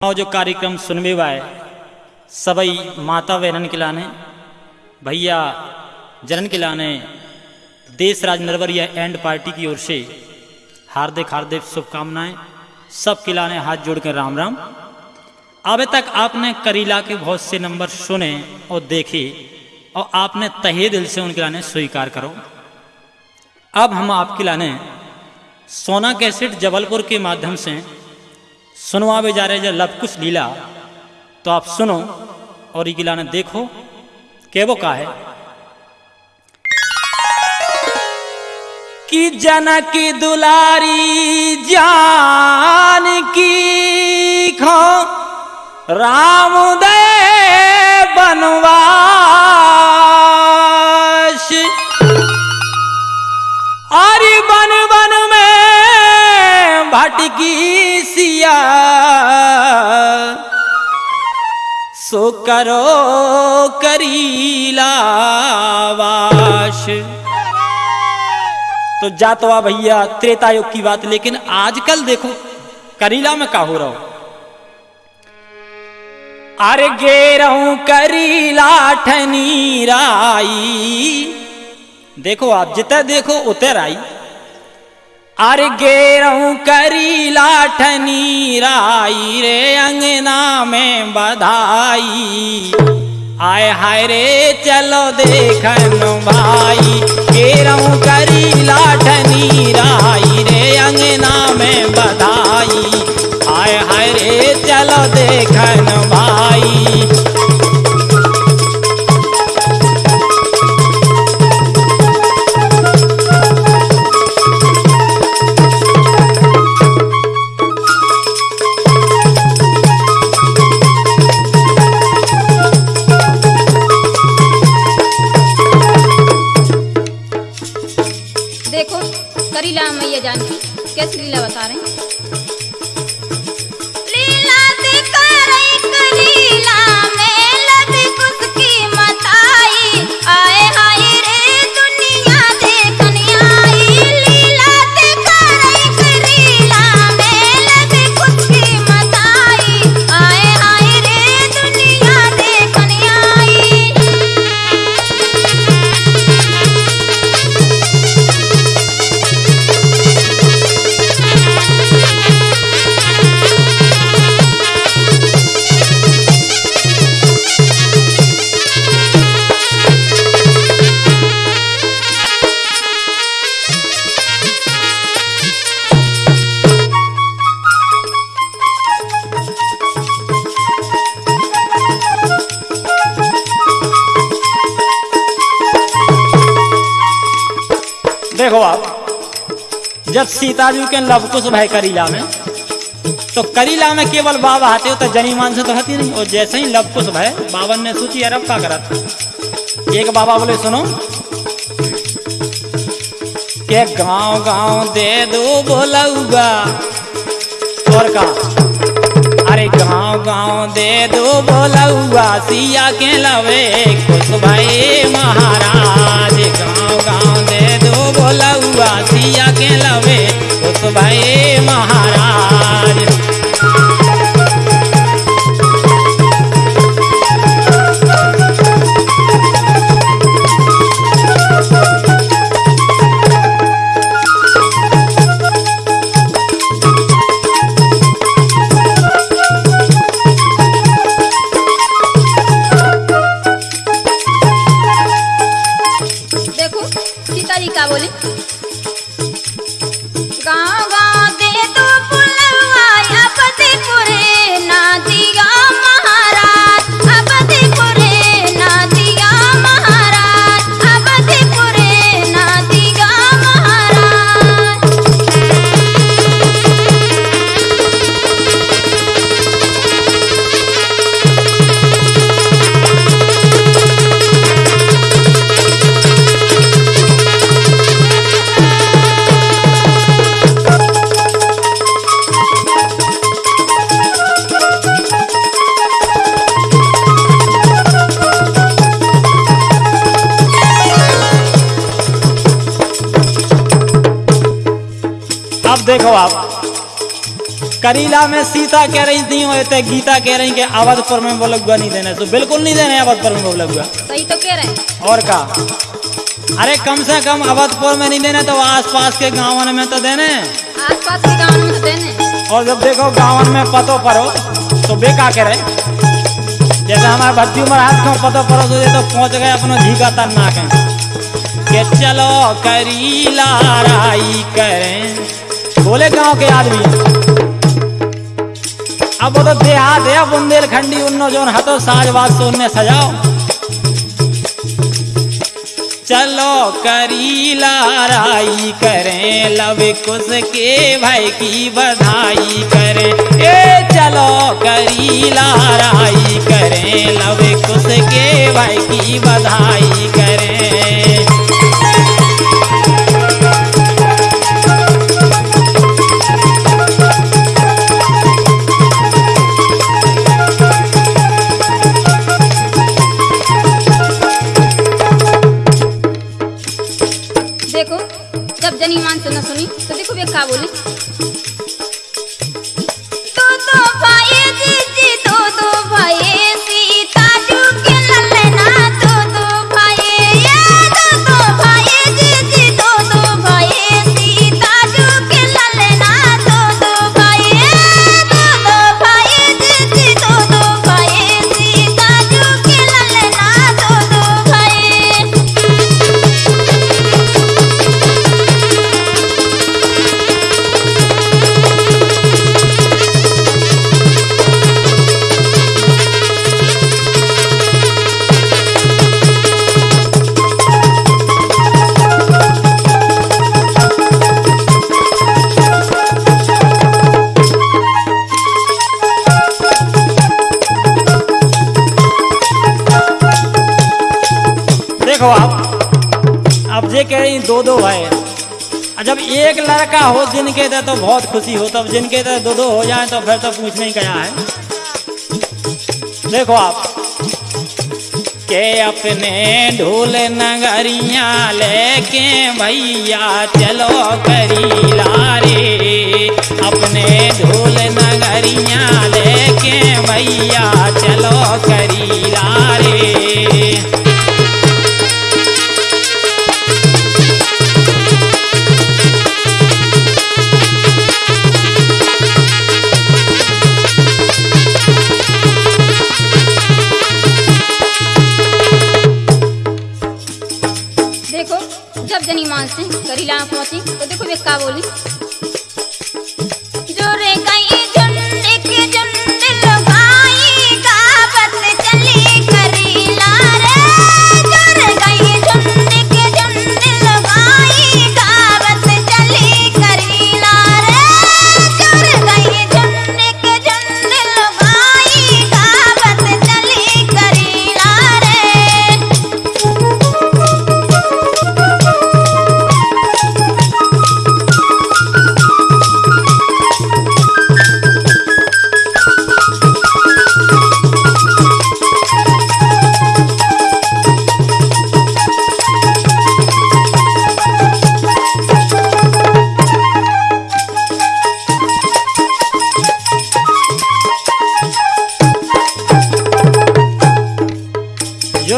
और जो कार्यक्रम सुनबे वाए सबई माता बहनन के लाने, भैया जनन के लाने, देश राज नरवरिया एंड पार्टी की ओर से हार्दिक हार्दिक शुभकामनाएँ सब के लाने हाथ जोड़ कर राम राम। अब तक आपने करीला के बहुत से नंबर सुने और देखे, और आपने तहे दिल से उनके लाने स्वीकार करो। अब हम आपके लाने सोना कैसेट जबलपुर के माध्यम से सुनवावे जा रहे जब लव कुछ लीला तो आप सुनो और ये गिलाने देखो के वो का है। कि जनक दुलारी जान की खो राम दे बनवास। अरे बन बन में भटकी करो करीलावाश तो जा तो आ भैया, त्रेता युग की बात, लेकिन आजकल देखो, करीला में का हो रहा हो? अरे गे रहूँ करीला ठनी राई देखो आप जितना देखो उतर आई अरे गेरऊ करी लाठनी राई रे अंगना में बधाई। आय हाय रे, चलो देखन भाई। जब सीता जी के लव कुश भय करीला में तो करीला में केवल बाबा आते हो तो जनी मान से तो हती नहीं। और जैसे ही लव कुश भय बावन ने सोची अरब का करा था एक बाबा बोले, सुनो, के गाँव गाँव दे दो बोलऊगा। और का अरे गाँव गाँव दे दो बोलऊआ सिया के लवे खुश भाई महाराज, गाँव खुश भाई देखो आप। करीला में सीता कह रही थी और ते गीता कह रही कि अवधपुर में वो लगुआ नहीं देने तो बिल्कुल नहीं देने अवधपुर में वो लगुआ सही तो कह रहे हैं। और का? अरे कम से कम अवधपुर में नहीं देने तो आसपास के गाँवों में तो देने। आस पास के गाँव में तो देने। और जब देखो गांवन में पतो परो तो बेका करे जैसे हमारे भट्टी महाराज को पतो परो तो ये तो पहुँच गए अपनो तन्ना के। के चलो करीला राई करें। बोले गाँव के आदमी। अब वो तो देहात है बुंदेलखंडी उन्नो जोन हतो साजवाज से उनने सजाओ। चलो करीला राई करें, लव कुश के भाई की बधाई करें। ए चलो करीला राई करें, लव कुश के भाई की बधाई करें। जब जनी मान से न सुनी? तो देखो वे का बोली। अब ये कह रही दो दो है। जब एक लड़का हो जिनके तो, तो बहुत खुशी हो तब जिनके तो दो दो हो जाए तो फिर तो पूछने नहीं गया है। देखो आप। के अपने ढोल नगरिया लेके भैया चलो करीला रे अपने ढोल जनी मान से करीला पहुँची तो देखो वे का बोली।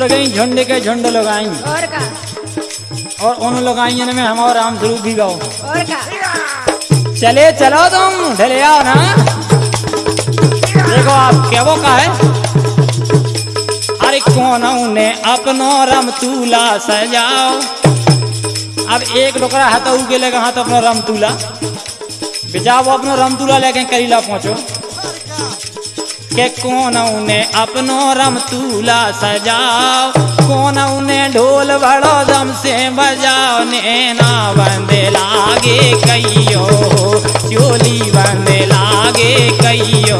जुड़ गई झुंड के झुंड लगाई और का? और उन लगाइयन में हम और राम स्वरूप भी गाओ। और का? चले चलो तुम ढले आओ ना। देखो आप क्या वो का है। अरे कौन ने अपनो रम तूला सजाओ। अब एक डोकरा हाथ के लेके हाथ अपनो रम तूला। बेचाओ अपनो रम तूला लेके करीला पहुंचो। के कौन ने अपनो रम तूला सजाओ? कौन ने ढोल बड़ो दम से बजाओ? नैना बंदे लागे कहियो चोली बंदे लागे कहियो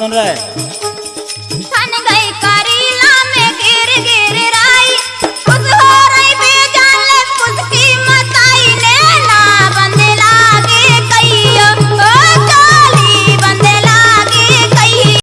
सुन रहे